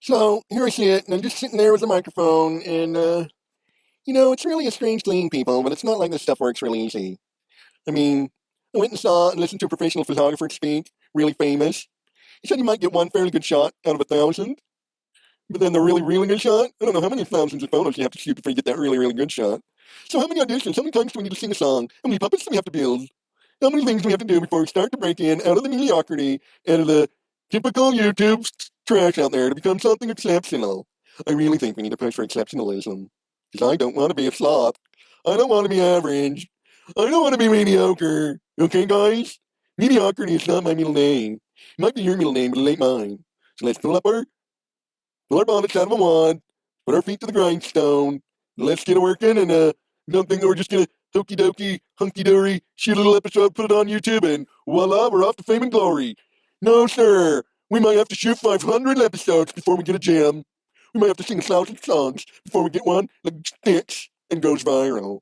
So here I sit, and I'm just sitting there with a microphone, and uh, you know, it's really a strange thing, people, but it's not like this stuff works really easy. I mean, I went and saw and listened to a professional photographer speak, really famous. He said you might get one fairly good shot out of a thousand, but then the really, really good shot, I don't know how many thousands of photos you have to shoot before you get that really, really good shot. So how many auditions, how many times do we need to sing a song? How many puppets do we have to build? How many things do we have to do before we start to break in out of the mediocrity, out of the typical YouTube trash out there to become something exceptional? I really think we need to push for exceptionalism. Because I don't want to be a sloth. I don't want to be average. I don't want to be mediocre. Okay, guys? Mediocrity is not my middle name. It might be your middle name, but it ain't mine. So let's pull up our, pull our bonnets out of a wad, put our feet to the grindstone, let's get it working, and uh, don't think that we're just gonna hokey dokey, hunky dory, shoot a little episode, put it on YouTube, and voila, we're off to fame and glory. No, sir. We might have to shoot 500 episodes before we get a gem. We might have to sing a thousand songs before we get one that sticks and goes viral.